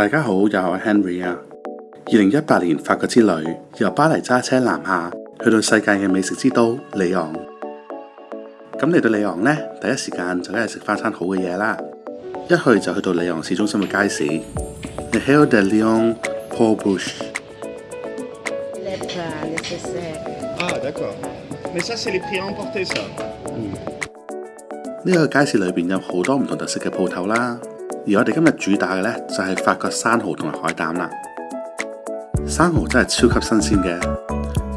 大家好，又系 Henry 啊！二零一八年法国之旅，由巴黎揸车南下，去到世界嘅美食之都里昂。咁嚟到里昂咧，第一时间就梗系食翻餐好嘅嘢啦。一去就去到里昂市中心嘅街市，Le h l d e l y o n Paul Bocuse。呢個街市裏边有好多唔同特色嘅鋪頭啦。而我哋今日主打嘅呢，就系法国生蚝同埋海胆啦。生蚝真系超级新鲜嘅，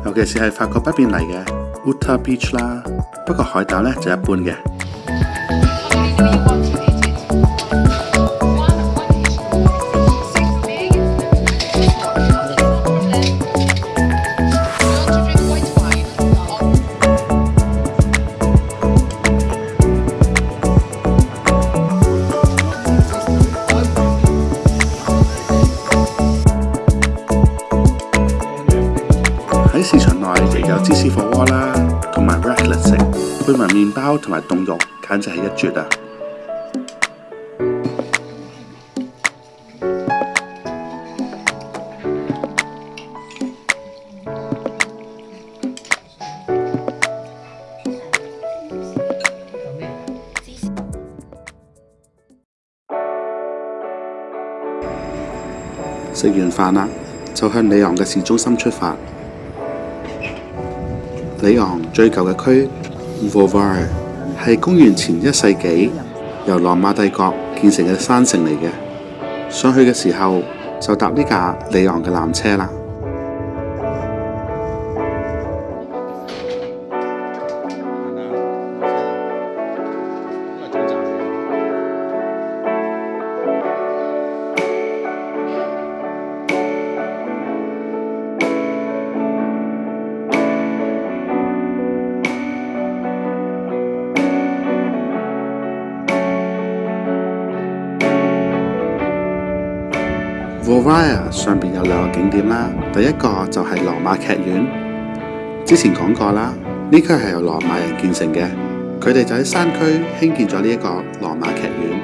尤其是系法国北列嚟嘅 Uta Beach 啦。不过海胆呢，就一般嘅。市場內亦有芝士火鍋啦，同埋 b r a p 嚟食，配埋麵包同埋凍肉，簡直係一絕啊！食完飯啦，就向里昂嘅市中心出發。里昂最旧嘅区 v o v a r t 系公元前一世纪由罗马帝国建成嘅山城嚟嘅，上去嘅时候就搭呢架里昂嘅缆车啦。博瓦爾上面有兩個景點啦，第一個就係羅馬劇院，之前講過啦，呢區係由羅馬人建成嘅，佢哋就喺山區興建咗呢一個羅馬劇院。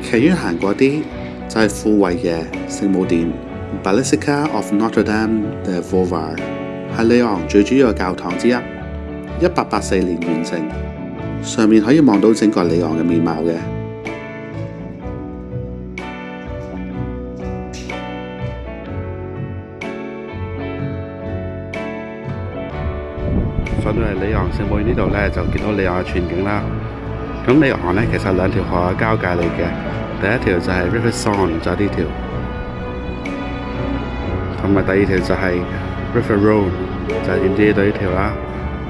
劇院行過啲就係富維耶聖母殿 （Basilica of Notre Dame de v o u x h a r e 系里昂最主要嘅教堂之一，一八八四年完成，上面可以望到整个里昂嘅面貌嘅。上到嚟里昂圣母呢度咧，就见到里昂嘅全景啦。咁里昂咧，其实两条河交界嚟嘅，第一条就系 river s o n g 就呢条，同埋第二条就系。River Road 就沿住呢度呢條啦，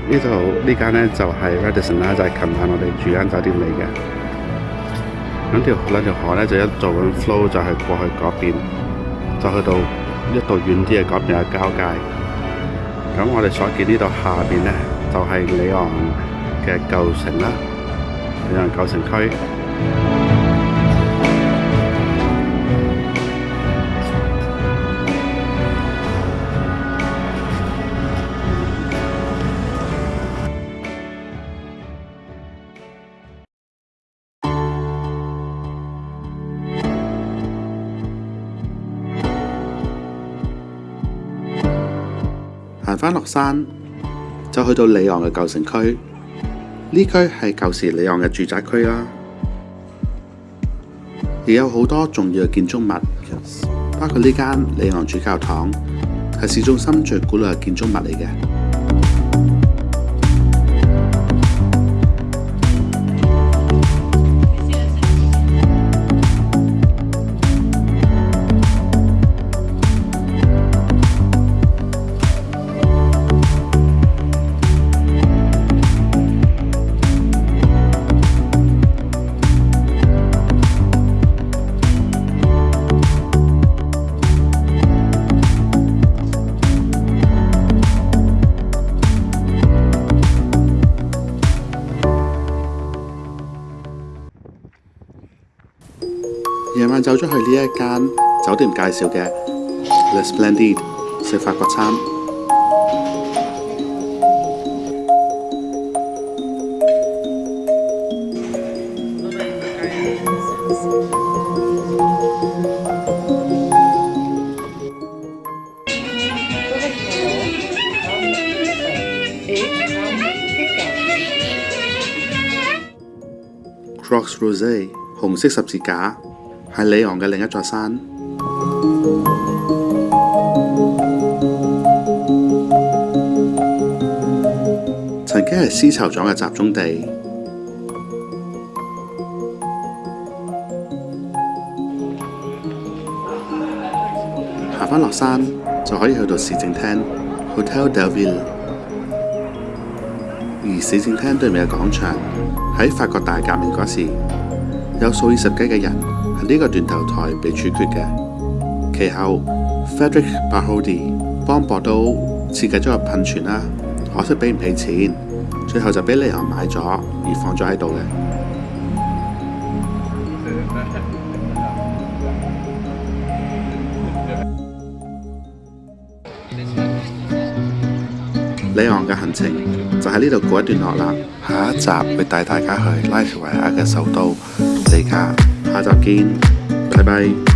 呢度呢間咧就係 Radisson 啦，就係琴晚我哋住間酒店嚟嘅。咁條兩條河咧就一做緊 flow，就係過去嗰邊，就去到一度遠啲嘅嗰邊嘅交界。咁我哋所見呢度下邊咧就係里昂嘅舊城啦，里昂舊城區。行翻落山，就去到里昂嘅旧城区。呢区系旧时里昂嘅住宅区啦，亦有好多重要嘅建筑物，包括呢间里昂主教堂，系市中心最古老嘅建筑物嚟嘅。夜晚走咗去呢一間酒店介紹嘅 The Splendid 食法國餐 c r o c s Rose 红色十字架。系里昂嘅另一座山，曾经系丝绸厂嘅集中地。行翻落山就可以去到市政厅 （Hotel de l Ville），而市政厅对面嘅广场喺法国大革命嗰时有数以十计嘅人。呢个断头台被处决嘅，其后 Federic r k b a r h o d y 帮博都设计咗个喷泉啦，可惜俾唔起钱，最后就俾李昂买咗而放咗喺度嘅。李昂嘅行程就喺呢度过一段落啦，下一集会带大家去拉脱维亚嘅首都里加。再见，拜拜。